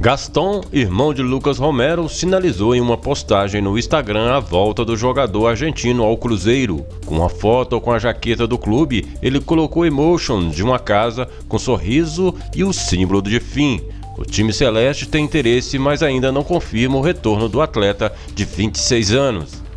Gaston, irmão de Lucas Romero, sinalizou em uma postagem no Instagram a volta do jogador argentino ao Cruzeiro. Com uma foto com a jaqueta do clube, ele colocou emotions de uma casa com sorriso e o símbolo de fim. O time celeste tem interesse, mas ainda não confirma o retorno do atleta de 26 anos.